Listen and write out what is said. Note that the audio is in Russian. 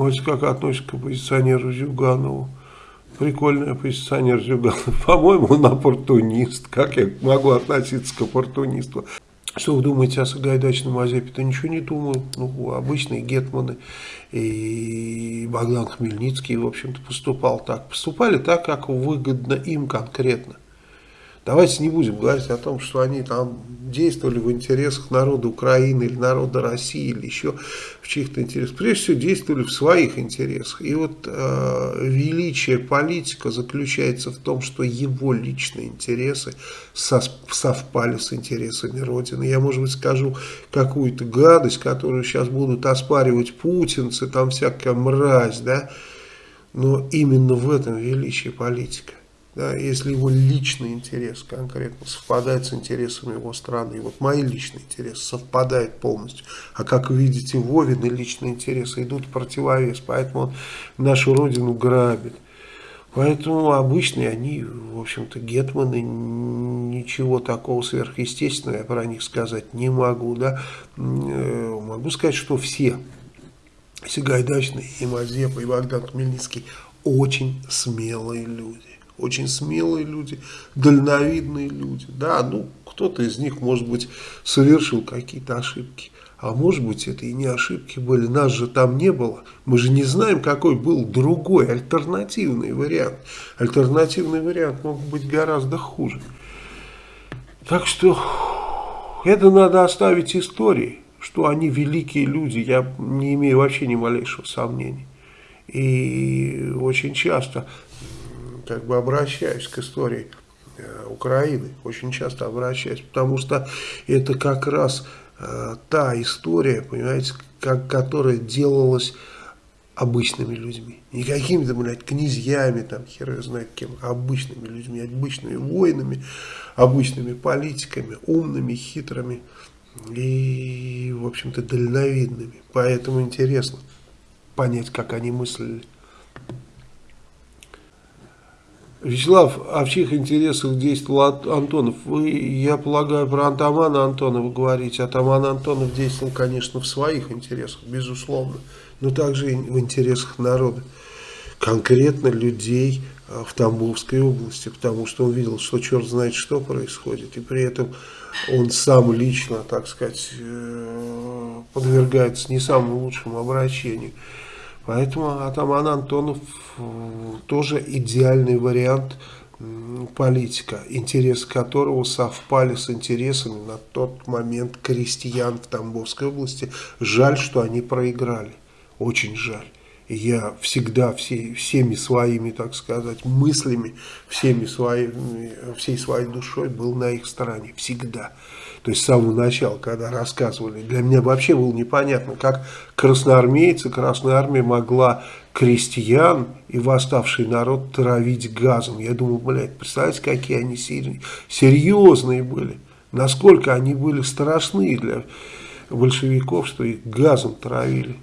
Вот как относится к оппозиционеру Зюганову. Прикольный оппозиционер Зюганов. По-моему, он оппортунист. Как я могу относиться к оппортунисту? Что вы думаете о Сагайдачном Мазепе-то? Ничего не думаю. Ну, обычные гетманы и Богдан Хмельницкий, в общем-то, поступал так. Поступали так, как выгодно им конкретно. Давайте не будем говорить о том, что они там действовали в интересах народа Украины или народа России или еще в чьих-то интересах. Прежде всего действовали в своих интересах. И вот э, величие политика заключается в том, что его личные интересы со, совпали с интересами Родины. Я, может быть, скажу какую-то гадость, которую сейчас будут оспаривать путинцы, там всякая мразь, да, но именно в этом величие политика да, если его личный интерес конкретно совпадает с интересами его страны, и вот мои личные интересы совпадают полностью, а как видите, Вовины личные интересы идут в противовес, поэтому он нашу родину грабит. Поэтому обычные они, в общем-то, гетманы, ничего такого сверхъестественного я про них сказать не могу, да, э, могу сказать, что все, Сагайдачный, и Мазепа, и Богдан Хмельницкий, очень смелые люди очень смелые люди, дальновидные люди. Да, ну, кто-то из них, может быть, совершил какие-то ошибки. А может быть, это и не ошибки были, нас же там не было. Мы же не знаем, какой был другой, альтернативный вариант. Альтернативный вариант мог быть гораздо хуже. Так что это надо оставить истории, что они великие люди, я не имею вообще ни малейшего сомнения. И очень часто как бы обращаюсь к истории э, Украины, очень часто обращаюсь, потому что это как раз э, та история, понимаете, как, которая делалась обычными людьми. Не какими-то, блядь, князьями, там, хер знает кем, а обычными людьми, обычными воинами, обычными политиками, умными, хитрыми и, в общем-то, дальновидными. Поэтому интересно понять, как они мыслили. Вячеслав, а в чьих интересах действовал Антонов? Вы, я полагаю, про Антамана Антонова говорите. Атаман Антонов действовал, конечно, в своих интересах, безусловно, но также и в интересах народа. Конкретно людей а, в Тамбовской области, потому что он видел, что черт знает, что происходит. И при этом он сам лично, так сказать, э, подвергается не самому лучшему обращению. Поэтому атаман Антонов э, тоже идеальный вариант политика, интересы которого совпали с интересами на тот момент крестьян в Тамбовской области. Жаль, что они проиграли. Очень жаль. Я всегда все, всеми своими, так сказать, мыслями, всеми своими, всей своей душой был на их стороне. Всегда то есть с самого начала, когда рассказывали, для меня вообще было непонятно, как красноармейцы, Красная Армия могла крестьян и восставший народ травить газом. Я думаю, блядь, представляете, какие они серьезные были, насколько они были страшны для большевиков, что их газом травили.